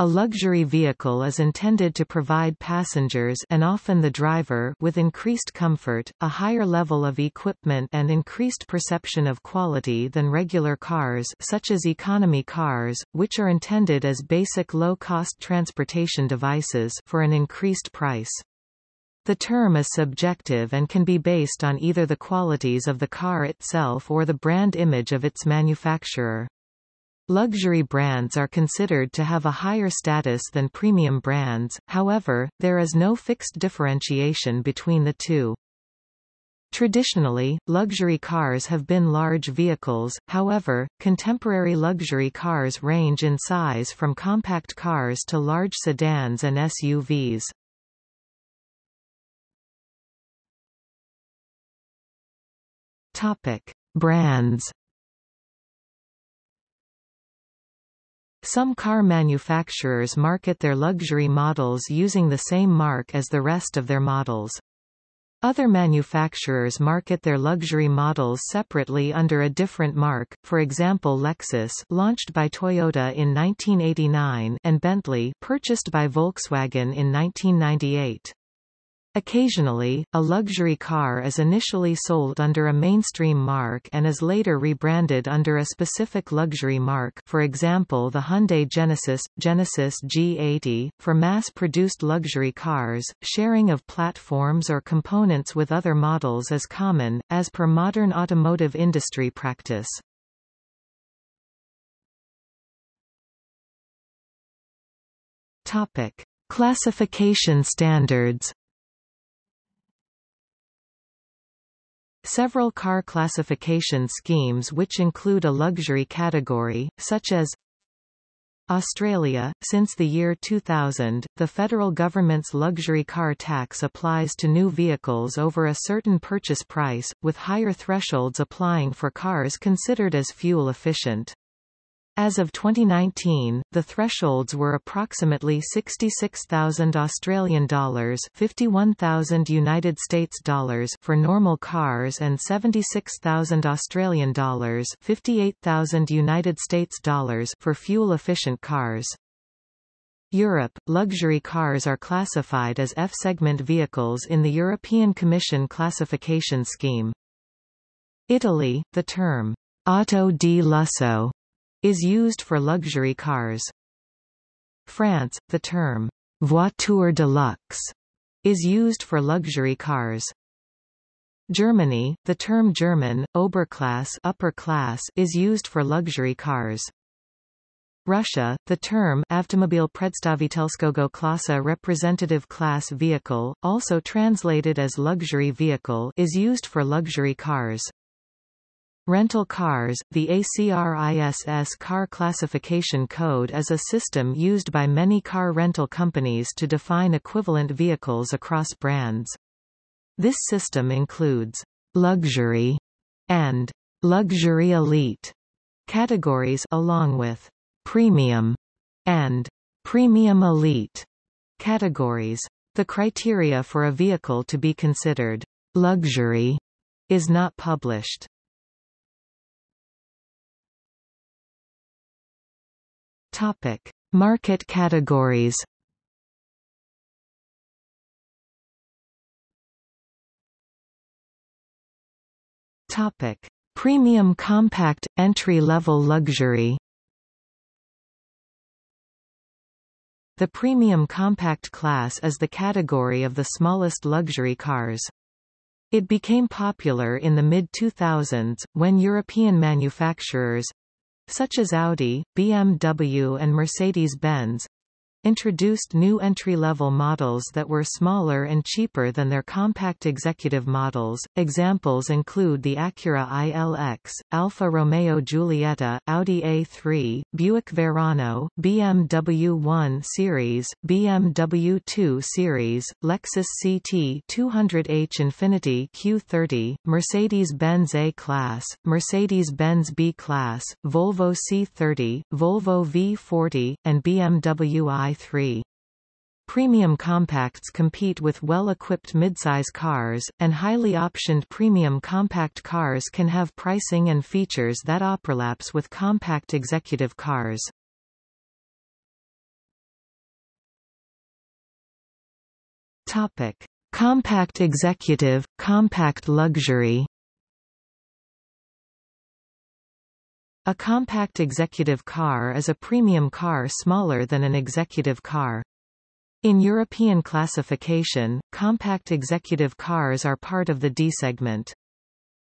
A luxury vehicle is intended to provide passengers and often the driver with increased comfort, a higher level of equipment and increased perception of quality than regular cars such as economy cars, which are intended as basic low-cost transportation devices for an increased price. The term is subjective and can be based on either the qualities of the car itself or the brand image of its manufacturer. Luxury brands are considered to have a higher status than premium brands, however, there is no fixed differentiation between the two. Traditionally, luxury cars have been large vehicles, however, contemporary luxury cars range in size from compact cars to large sedans and SUVs. Topic. Brands Some car manufacturers market their luxury models using the same mark as the rest of their models. Other manufacturers market their luxury models separately under a different mark, for example Lexus launched by Toyota in 1989 and Bentley purchased by Volkswagen in 1998. Occasionally, a luxury car is initially sold under a mainstream mark and is later rebranded under a specific luxury mark for example the Hyundai Genesis, Genesis G80. For mass-produced luxury cars, sharing of platforms or components with other models is common, as per modern automotive industry practice. Topic. Classification standards Several car classification schemes which include a luxury category, such as Australia. Since the year 2000, the federal government's luxury car tax applies to new vehicles over a certain purchase price, with higher thresholds applying for cars considered as fuel efficient. As of 2019, the thresholds were approximately 66,000 Australian dollars, 51,000 United States dollars for normal cars and 76,000 Australian dollars, 58,000 United States dollars for fuel-efficient cars. Europe, luxury cars are classified as F-segment vehicles in the European Commission classification scheme. Italy, the term auto di lusso is used for luxury cars. France, the term voiture de luxe is used for luxury cars. Germany, the term German, Oberklasse upper class is used for luxury cars. Russia, the term Avtomobil Predstavitelskogo Klasa representative class vehicle, also translated as luxury vehicle is used for luxury cars. Rental cars, the ACRISS Car Classification Code is a system used by many car rental companies to define equivalent vehicles across brands. This system includes luxury and luxury elite categories along with premium and premium elite categories. The criteria for a vehicle to be considered luxury is not published. Topic: Market categories. Topic: Premium compact entry-level luxury. The premium compact class is the category of the smallest luxury cars. It became popular in the mid-2000s, when European manufacturers, such as Audi, BMW and Mercedes-Benz, introduced new entry-level models that were smaller and cheaper than their compact executive models. Examples include the Acura ILX, Alfa Romeo Giulietta, Audi A3, Buick Verano, BMW 1 Series, BMW 2 Series, Lexus CT 200h Infiniti Q30, Mercedes-Benz A-Class, Mercedes-Benz B-Class, Volvo C30, Volvo V40, and BMW i Premium compacts compete with well-equipped midsize cars, and highly optioned premium compact cars can have pricing and features that overlaps with compact executive cars. Topic: Compact executive, compact luxury. A compact executive car is a premium car smaller than an executive car. In European classification, compact executive cars are part of the D segment.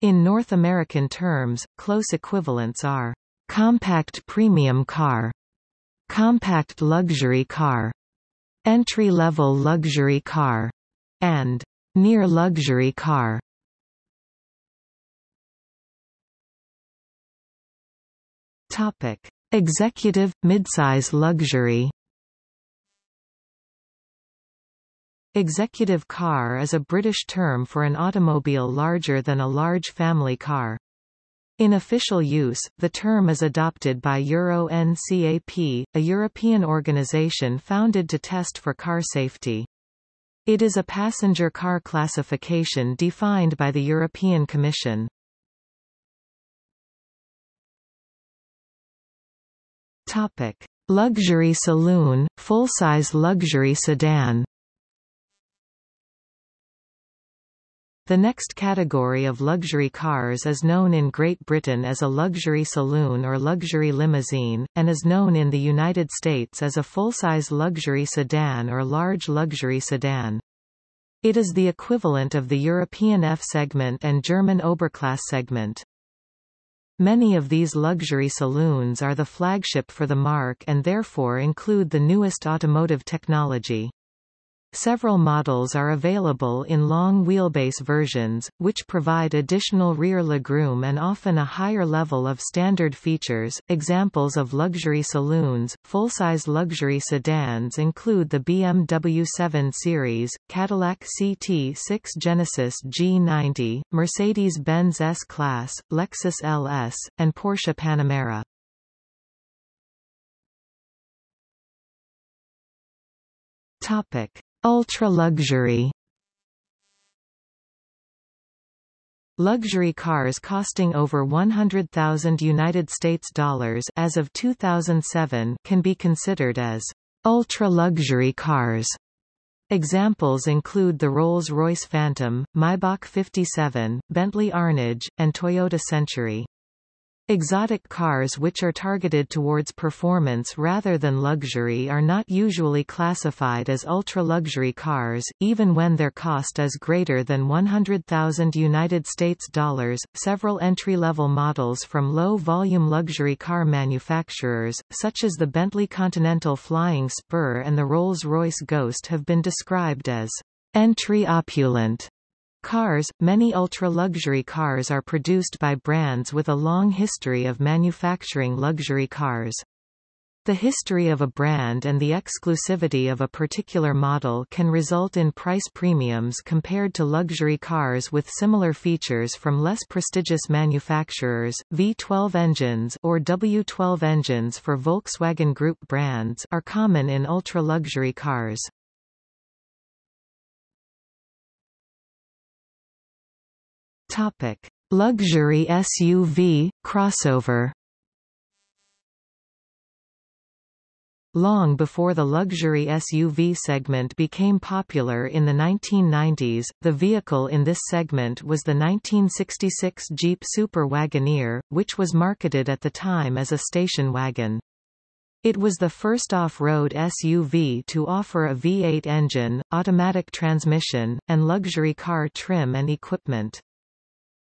In North American terms, close equivalents are compact premium car, compact luxury car, entry-level luxury car, and near luxury car. Topic: Executive midsize luxury. Executive car is a British term for an automobile larger than a large family car. In official use, the term is adopted by Euro NCAP, a European organization founded to test for car safety. It is a passenger car classification defined by the European Commission. Topic: Luxury saloon, full-size luxury sedan. The next category of luxury cars is known in Great Britain as a luxury saloon or luxury limousine, and is known in the United States as a full-size luxury sedan or large luxury sedan. It is the equivalent of the European F segment and German Oberklasse segment. Many of these luxury saloons are the flagship for the marque and therefore include the newest automotive technology. Several models are available in long wheelbase versions, which provide additional rear legroom and often a higher level of standard features. Examples of luxury saloons, full-size luxury sedans include the BMW 7 Series, Cadillac CT6 Genesis G90, Mercedes-Benz S-Class, Lexus LS, and Porsche Panamera. Topic: Ultra-luxury Luxury cars costing over 100,000 United States dollars as of 2007 can be considered as ultra-luxury cars. Examples include the Rolls-Royce Phantom, Maybach 57, Bentley Arnage, and Toyota Century. Exotic cars which are targeted towards performance rather than luxury are not usually classified as ultra-luxury cars, even when their cost is greater than 100,000 United States dollars. Several entry-level models from low-volume luxury car manufacturers, such as the Bentley Continental Flying Spur and the Rolls-Royce Ghost have been described as entry opulent Cars Many ultra-luxury cars are produced by brands with a long history of manufacturing luxury cars. The history of a brand and the exclusivity of a particular model can result in price premiums compared to luxury cars with similar features from less prestigious manufacturers. V12 engines or W12 engines for Volkswagen Group brands are common in ultra-luxury cars. Topic: Luxury SUV crossover. Long before the luxury SUV segment became popular in the 1990s, the vehicle in this segment was the 1966 Jeep Super Wagoneer, which was marketed at the time as a station wagon. It was the first off-road SUV to offer a V8 engine, automatic transmission, and luxury car trim and equipment.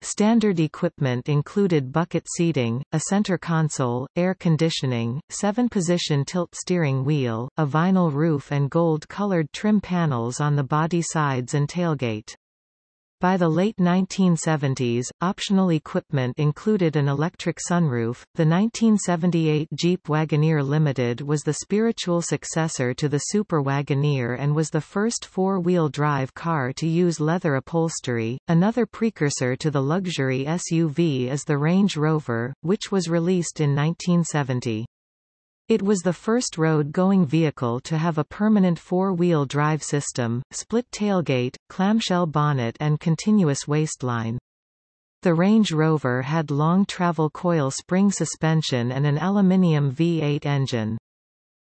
Standard equipment included bucket seating, a center console, air conditioning, seven-position tilt steering wheel, a vinyl roof and gold-colored trim panels on the body sides and tailgate. By the late 1970s, optional equipment included an electric sunroof. The 1978 Jeep Wagoneer Limited was the spiritual successor to the Super Wagoneer and was the first four-wheel drive car to use leather upholstery. Another precursor to the luxury SUV is the Range Rover, which was released in 1970. It was the first road-going vehicle to have a permanent four-wheel drive system, split tailgate, clamshell bonnet and continuous waistline. The Range Rover had long travel coil spring suspension and an aluminium V8 engine.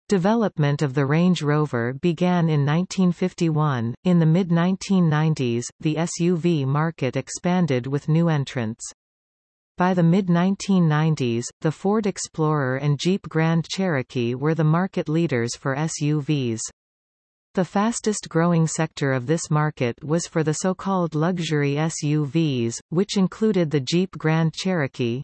Development of the Range Rover began in 1951. In the mid 1990s, the SUV market expanded with new entrants. By the mid-1990s, the Ford Explorer and Jeep Grand Cherokee were the market leaders for SUVs. The fastest growing sector of this market was for the so-called luxury SUVs, which included the Jeep Grand Cherokee.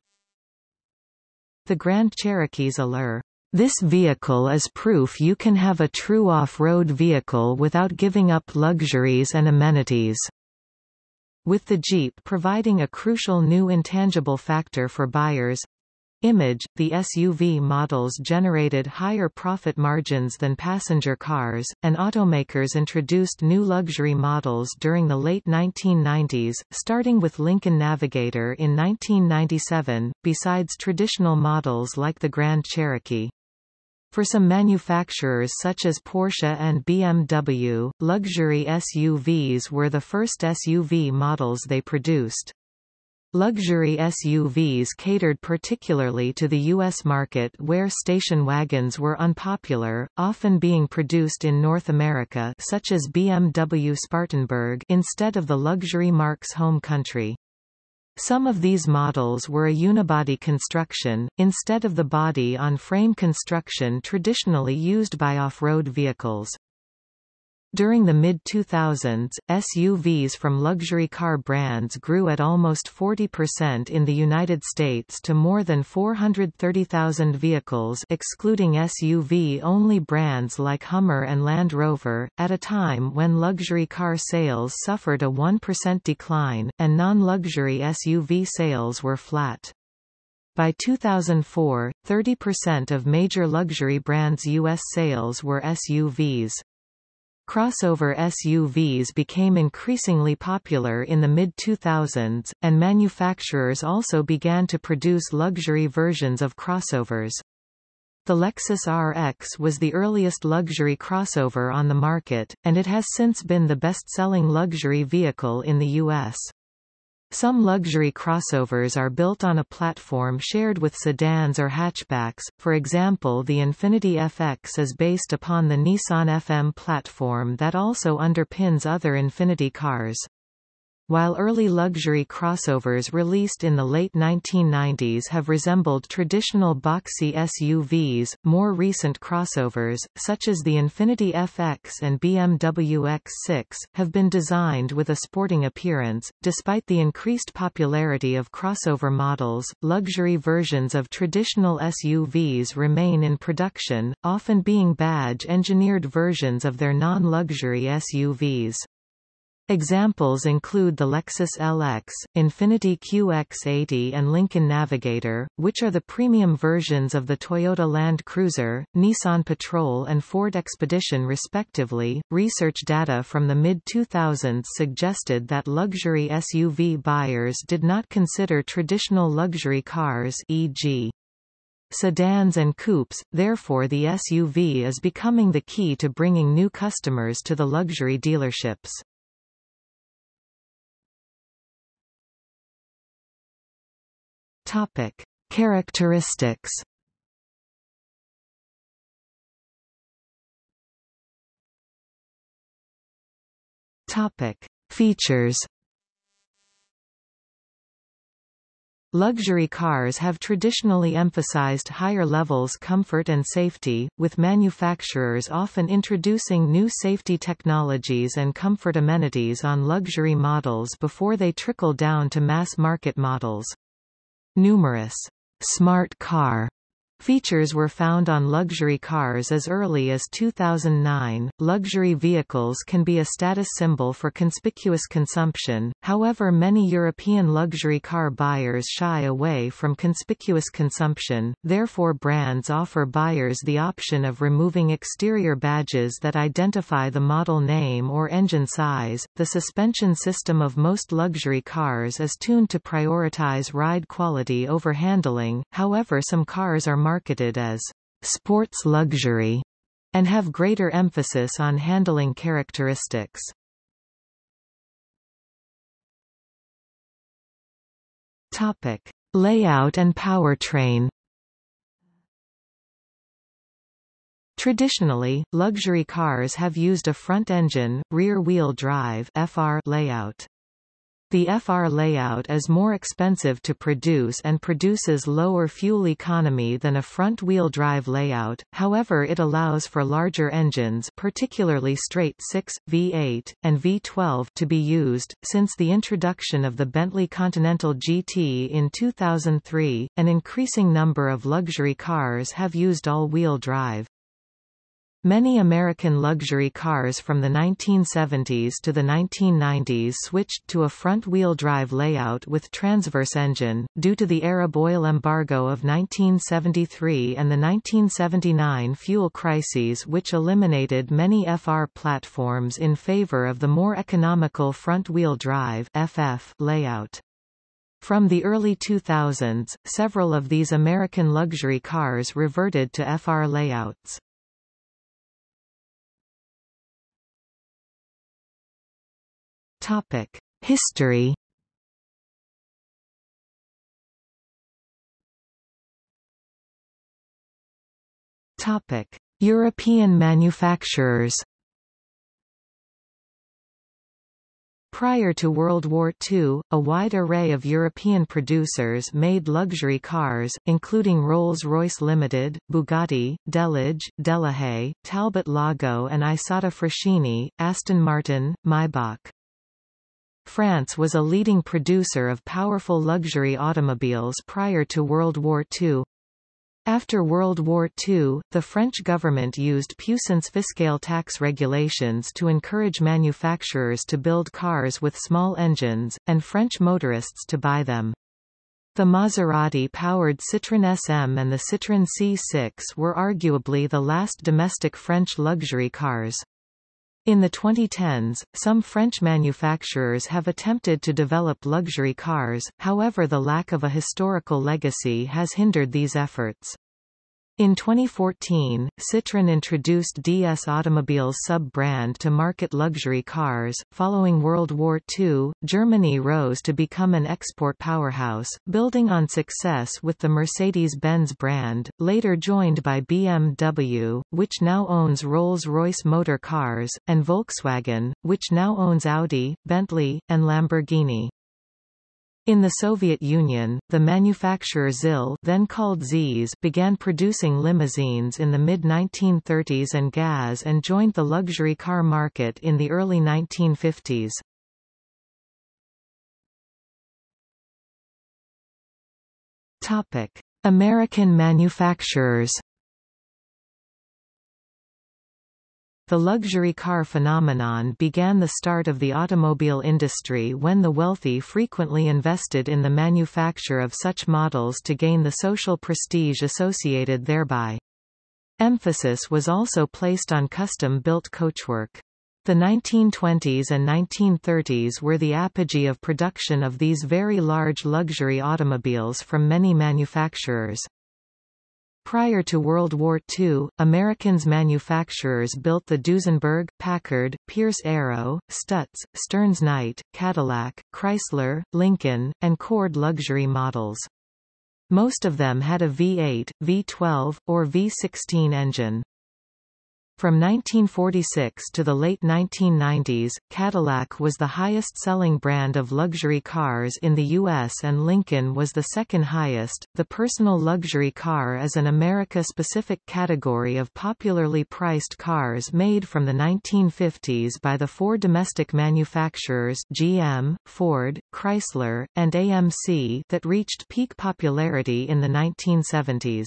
The Grand Cherokee's allure this vehicle is proof you can have a true off-road vehicle without giving up luxuries and amenities. With the Jeep providing a crucial new intangible factor for buyers, Image, the SUV models generated higher profit margins than passenger cars, and automakers introduced new luxury models during the late 1990s, starting with Lincoln Navigator in 1997, besides traditional models like the Grand Cherokee. For some manufacturers such as Porsche and BMW, luxury SUVs were the first SUV models they produced. Luxury SUVs catered particularly to the U.S. market where station wagons were unpopular, often being produced in North America such as BMW Spartanburg instead of the luxury marque's home country. Some of these models were a unibody construction, instead of the body-on-frame construction traditionally used by off-road vehicles. During the mid-2000s, SUVs from luxury car brands grew at almost 40% in the United States to more than 430,000 vehicles excluding SUV-only brands like Hummer and Land Rover, at a time when luxury car sales suffered a 1% decline, and non-luxury SUV sales were flat. By 2004, 30% of major luxury brands' U.S. sales were SUVs. Crossover SUVs became increasingly popular in the mid-2000s, and manufacturers also began to produce luxury versions of crossovers. The Lexus RX was the earliest luxury crossover on the market, and it has since been the best-selling luxury vehicle in the U.S. Some luxury crossovers are built on a platform shared with sedans or hatchbacks, for example the Infiniti FX is based upon the Nissan FM platform that also underpins other Infiniti cars. While early luxury crossovers released in the late 1990s have resembled traditional boxy SUVs, more recent crossovers, such as the Infiniti FX and BMW X6, have been designed with a sporting appearance. Despite the increased popularity of crossover models, luxury versions of traditional SUVs remain in production, often being badge-engineered versions of their non-luxury SUVs. Examples include the Lexus LX, Infiniti QX80 and Lincoln Navigator, which are the premium versions of the Toyota Land Cruiser, Nissan Patrol and Ford Expedition respectively. Research data from the mid-2000s suggested that luxury SUV buyers did not consider traditional luxury cars e.g. sedans and coupes, therefore the SUV is becoming the key to bringing new customers to the luxury dealerships. Topic: Characteristics. Topic: Features. Luxury cars have traditionally emphasized higher levels comfort and safety, with manufacturers often introducing new safety technologies and comfort amenities on luxury models before they trickle down to mass-market models. Numerous. Smart car Features were found on luxury cars as early as 2009. Luxury vehicles can be a status symbol for conspicuous consumption, however, many European luxury car buyers shy away from conspicuous consumption, therefore, brands offer buyers the option of removing exterior badges that identify the model name or engine size. The suspension system of most luxury cars is tuned to prioritize ride quality over handling, however, some cars are marketed as sports luxury and have greater emphasis on handling characteristics. Topic: Layout and powertrain. Traditionally, luxury cars have used a front-engine, rear-wheel drive FR layout. The FR layout is more expensive to produce and produces lower fuel economy than a front-wheel drive layout, however it allows for larger engines particularly straight-six, V8, and V12 to be used. Since the introduction of the Bentley Continental GT in 2003, an increasing number of luxury cars have used all-wheel drive. Many American luxury cars from the 1970s to the 1990s switched to a front-wheel drive layout with transverse engine, due to the Arab oil embargo of 1973 and the 1979 fuel crises which eliminated many FR platforms in favor of the more economical front-wheel drive FF layout. From the early 2000s, several of these American luxury cars reverted to FR layouts. Topic: History. Topic: European manufacturers. Prior to World War II, a wide array of European producers made luxury cars, including Rolls-Royce Limited, Bugatti, Delage, Delahaye, Talbot Lago and Isotta Fraschini, Aston Martin, Maybach. France was a leading producer of powerful luxury automobiles prior to World War II. After World War II, the French government used puissance fiscale tax regulations to encourage manufacturers to build cars with small engines, and French motorists to buy them. The Maserati-powered Citroën SM and the Citroën C6 were arguably the last domestic French luxury cars. In the 2010s, some French manufacturers have attempted to develop luxury cars, however the lack of a historical legacy has hindered these efforts. In 2014, Citroën introduced DS Automobiles sub-brand to market luxury cars. Following World War II, Germany rose to become an export powerhouse, building on success with the Mercedes-Benz brand, later joined by BMW, which now owns Rolls-Royce Motor Cars, and Volkswagen, which now owns Audi, Bentley, and Lamborghini. In the Soviet Union, the manufacturer ZIL then called ZIS began producing limousines in the mid-1930s and GAZ and joined the luxury car market in the early 1950s. American manufacturers The luxury car phenomenon began the start of the automobile industry when the wealthy frequently invested in the manufacture of such models to gain the social prestige associated thereby. Emphasis was also placed on custom-built coachwork. The 1920s and 1930s were the apogee of production of these very large luxury automobiles from many manufacturers. Prior to World War II, Americans manufacturers built the Duesenberg, Packard, Pierce Arrow, Stutz, Stearns Knight, Cadillac, Chrysler, Lincoln, and Cord luxury models. Most of them had a V8, V12, or V16 engine. From 1946 to the late 1990s, Cadillac was the highest-selling brand of luxury cars in the U.S. and Lincoln was the second highest. The personal luxury car is an America-specific category of popularly priced cars made from the 1950s by the four domestic manufacturers GM, Ford, Chrysler, and AMC that reached peak popularity in the 1970s.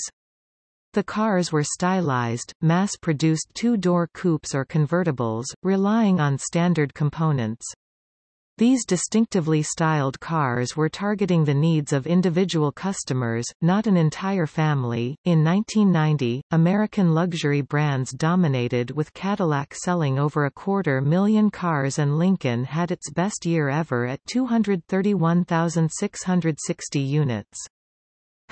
The cars were stylized, mass-produced two-door coupes or convertibles, relying on standard components. These distinctively styled cars were targeting the needs of individual customers, not an entire family. In 1990, American luxury brands dominated with Cadillac selling over a quarter million cars and Lincoln had its best year ever at 231,660 units.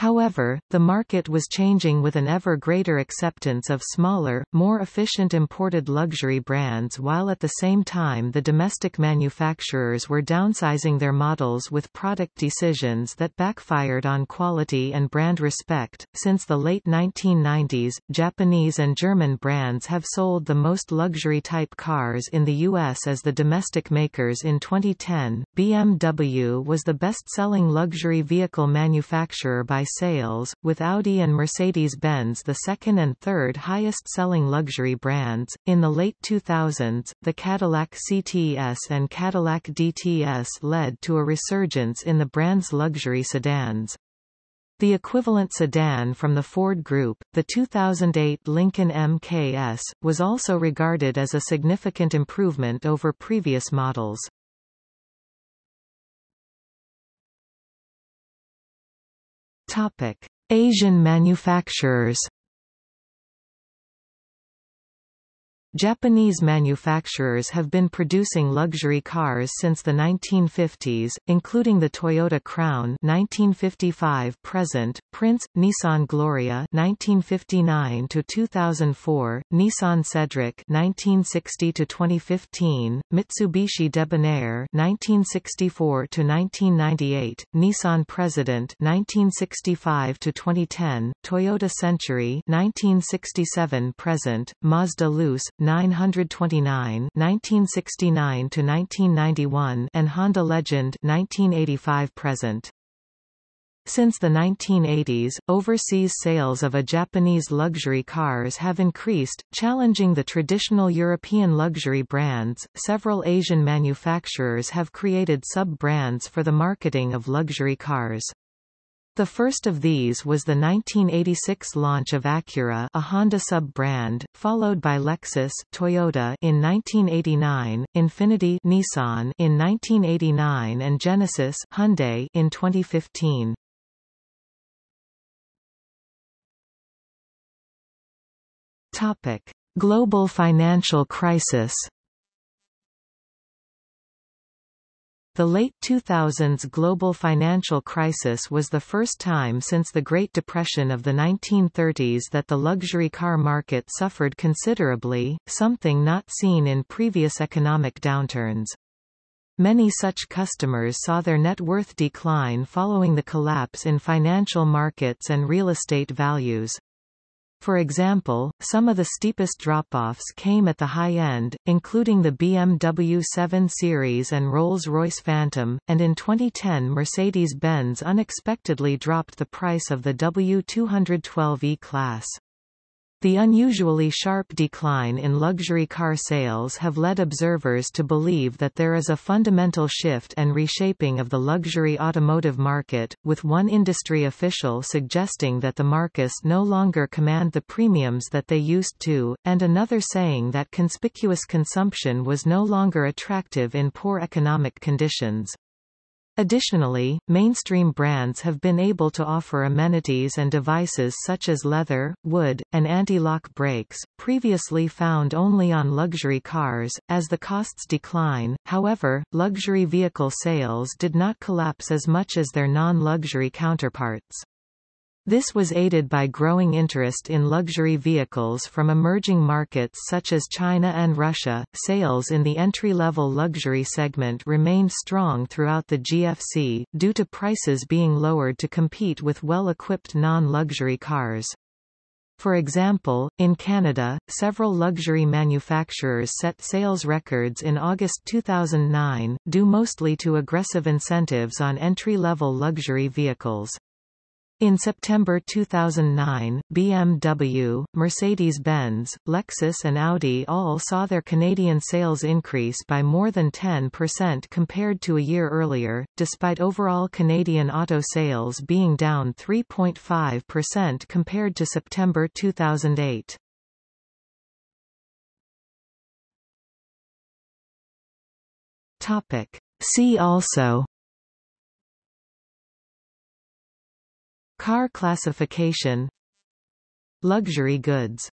However, the market was changing with an ever greater acceptance of smaller, more efficient imported luxury brands while at the same time the domestic manufacturers were downsizing their models with product decisions that backfired on quality and brand respect. Since the late 1990s, Japanese and German brands have sold the most luxury type cars in the US as the domestic makers in 2010. BMW was the best-selling luxury vehicle manufacturer by sales, with Audi and Mercedes-Benz the second and third highest-selling luxury brands. In the late 2000s, the Cadillac CTS and Cadillac DTS led to a resurgence in the brand's luxury sedans. The equivalent sedan from the Ford Group, the 2008 Lincoln MKS, was also regarded as a significant improvement over previous models. Topic: Asian manufacturers. Japanese manufacturers have been producing luxury cars since the 1950s, including the Toyota Crown 1955 present, Prince, Nissan Gloria 1959 to 2004, Nissan Cedric 1960 to 2015, Mitsubishi Debonair 1964 to 1998, Nissan President 1965 to 2010, Toyota Century 1967 present, Mazda Luce 929 1969 to 1991 and Honda Legend 1985 present. Since the 1980s, overseas sales of a Japanese luxury cars have increased, challenging the traditional European luxury brands. Several Asian manufacturers have created sub-brands for the marketing of luxury cars. The first of these was the 1986 launch of Acura a Honda sub-brand, followed by Lexus Toyota in 1989, Infiniti Nissan in 1989 and Genesis Hyundai in 2015. Topic: Global financial crisis The late 2000s global financial crisis was the first time since the Great Depression of the 1930s that the luxury car market suffered considerably, something not seen in previous economic downturns. Many such customers saw their net worth decline following the collapse in financial markets and real estate values. For example, some of the steepest drop-offs came at the high end, including the BMW 7 Series and Rolls-Royce Phantom, and in 2010 Mercedes-Benz unexpectedly dropped the price of the W212 E-Class. The unusually sharp decline in luxury car sales have led observers to believe that there is a fundamental shift and reshaping of the luxury automotive market, with one industry official suggesting that the markets no longer command the premiums that they used to, and another saying that conspicuous consumption was no longer attractive in poor economic conditions. Additionally, mainstream brands have been able to offer amenities and devices such as leather, wood, and anti-lock brakes, previously found only on luxury cars. As the costs decline, however, luxury vehicle sales did not collapse as much as their non-luxury counterparts. This was aided by growing interest in luxury vehicles from emerging markets such as China and Russia. Sales in the entry-level luxury segment remained strong throughout the GFC, due to prices being lowered to compete with well-equipped non-luxury cars. For example, in Canada, several luxury manufacturers set sales records in August 2009, due mostly to aggressive incentives on entry-level luxury vehicles. In September 2009, BMW, Mercedes-Benz, Lexus and Audi all saw their Canadian sales increase by more than 10% compared to a year earlier, despite overall Canadian auto sales being down 3.5% compared to September 2008. Topic. See also Car classification Luxury goods